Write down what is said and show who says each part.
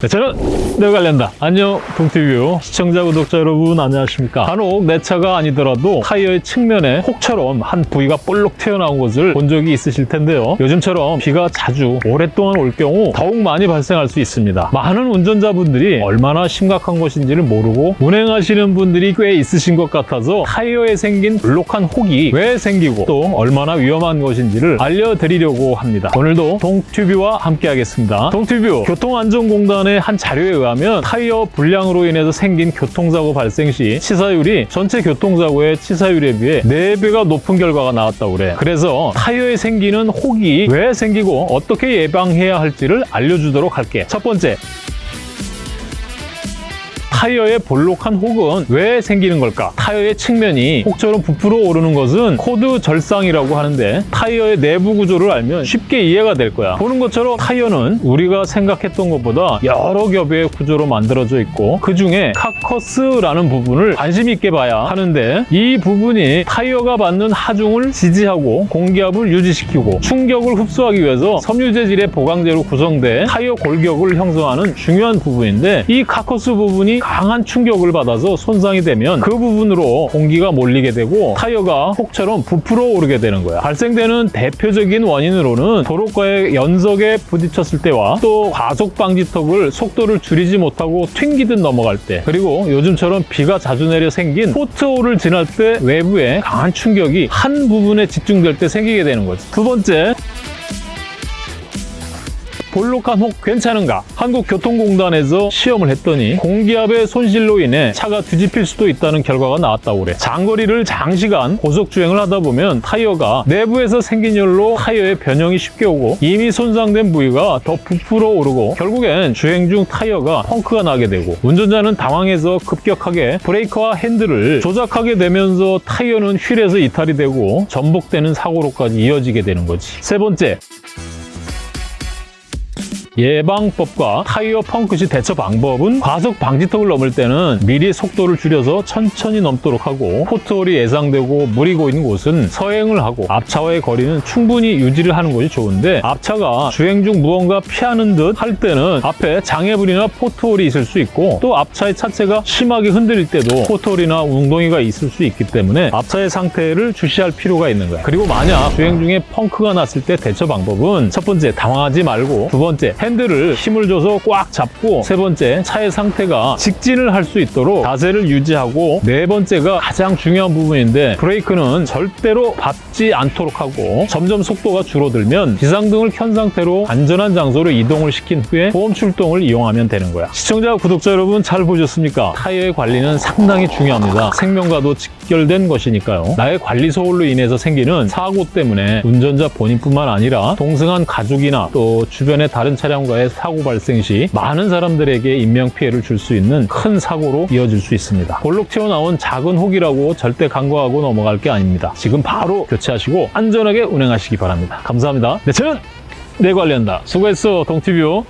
Speaker 1: 네, 저는 내 관련다. 안녕 동티뷰. 시청자 구독자 여러분 안녕하십니까? 간혹 내 차가 아니더라도 타이어의 측면에 혹처럼 한 부위가 볼록 튀어나온 것을 본 적이 있으실 텐데요. 요즘처럼 비가 자주 오랫동안 올 경우 더욱 많이 발생할 수 있습니다. 많은 운전자분들이 얼마나 심각한 것인지를 모르고 운행하시는 분들이 꽤 있으신 것 같아서 타이어에 생긴 볼록한 혹이 왜 생기고 또 얼마나 위험한 것인지를 알려드리려고 합니다. 오늘도 동튜뷰와 함께 하겠습니다. 동튜뷰 교통안전공단의 한 자료에 의하면 타이어 불량으로 인해서 생긴 교통사고 발생 시 치사율이 전체 교통사고의 치사율에 비해 4배가 높은 결과가 나왔다고 그래. 그래서 타이어에 생기는 혹이 왜 생기고 어떻게 예방해야 할지를 알려주도록 할게. 첫 번째, 타이어의 볼록한 혹은 왜 생기는 걸까? 타이어의 측면이 혹처럼 부풀어 오르는 것은 코드 절상이라고 하는데 타이어의 내부 구조를 알면 쉽게 이해가 될 거야. 보는 것처럼 타이어는 우리가 생각했던 것보다 여러 겹의 구조로 만들어져 있고 그 중에 carcass라는 부분을 관심 있게 봐야 하는데 이 부분이 타이어가 받는 하중을 지지하고 공기압을 유지시키고 충격을 흡수하기 위해서 섬유 재질의 보강제로 구성돼 타이어 골격을 형성하는 중요한 부분인데 이 carcass 부분이 강한 충격을 받아서 손상이 되면 그 부분으로 공기가 몰리게 되고 타이어가 혹처럼 부풀어 오르게 되는 거야. 발생되는 대표적인 원인으로는 도로가의 연석에 부딪혔을 때와 또 과속 방지턱을 속도를 줄이지 못하고 튕기듯 넘어갈 때 그리고 요즘처럼 비가 자주 내려 생긴 포트홀을 지날 때 외부에 강한 충격이 한 부분에 집중될 때 생기게 되는 거지. 두 번째 볼록한 혹 괜찮은가? 한국교통공단에서 시험을 했더니 공기압의 손실로 인해 차가 뒤집힐 수도 있다는 결과가 나왔다고 그래. 장거리를 장시간 고속주행을 하다 보면 타이어가 내부에서 생긴 열로 타이어에 변형이 쉽게 오고 이미 손상된 부위가 더 부풀어 오르고 결국엔 주행 중 타이어가 펑크가 나게 되고 운전자는 당황해서 급격하게 브레이크와 핸들을 조작하게 되면서 타이어는 휠에서 이탈이 되고 전복되는 사고로까지 이어지게 되는 거지. 세 번째, 예방법과 타이어 펑크 시 대처 방법은 과속 방지턱을 넘을 때는 미리 속도를 줄여서 천천히 넘도록 하고 포트홀이 예상되고 물이 고이는 곳은 서행을 하고 앞차와의 거리는 충분히 유지를 하는 것이 좋은데 앞차가 주행 중 무언가 피하는 듯 할 때는 앞에 장애물이나 포트홀이 있을 수 있고 또 앞차의 차체가 심하게 흔들릴 때도 포트홀이나 웅덩이가 있을 수 있기 때문에 앞차의 상태를 주시할 필요가 있는 거야. 그리고 만약 주행 중에 펑크가 났을 때 대처 방법은 첫 번째 당황하지 말고 두 번째 핸들을 힘을 줘서 꽉 잡고 세 번째 차의 상태가 직진을 할 수 있도록 자세를 유지하고 네 번째가 가장 중요한 부분인데 브레이크는 절대로 밟지 않도록 하고 점점 속도가 줄어들면 비상등을 켠 상태로 안전한 장소로 이동을 시킨 후에 보험 출동을 이용하면 되는 거야. 시청자 구독자 여러분 잘 보셨습니까? 타이어의 관리는 상당히 중요합니다. 생명과도 직결된 것이니까요. 나의 관리 소홀로 인해서 생기는 사고 때문에 운전자 본인뿐만 아니라 동승한 가족이나 또 주변의 다른 차량 과의 사고 발생 시 많은 사람들에게 인명피해를 줄 수 있는 큰 사고로 이어질 수 있습니다. 볼록 튀어나온 작은 혹이라고 절대 간과하고 넘어갈 게 아닙니다. 지금 바로 교체하시고 안전하게 운행하시기 바랍니다. 감사합니다. 네, 저는 내 관련다. 수고했어, 동티뷰.